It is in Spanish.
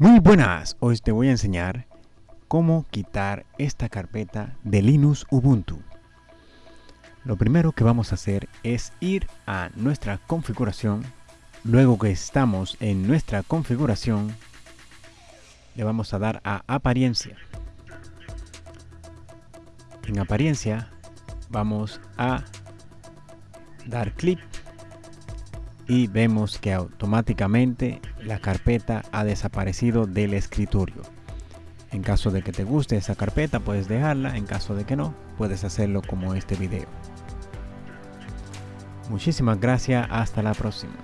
Muy buenas, hoy te voy a enseñar cómo quitar esta carpeta de Linux Ubuntu. Lo primero que vamos a hacer es ir a nuestra configuración. Luego que estamos en nuestra configuración, le vamos a dar a apariencia. En apariencia vamos a dar clic y vemos que automáticamente la carpeta ha desaparecido del escritorio. En caso de que te guste esa carpeta puedes dejarla, en caso de que no, puedes hacerlo como este video. Muchísimas gracias, hasta la próxima.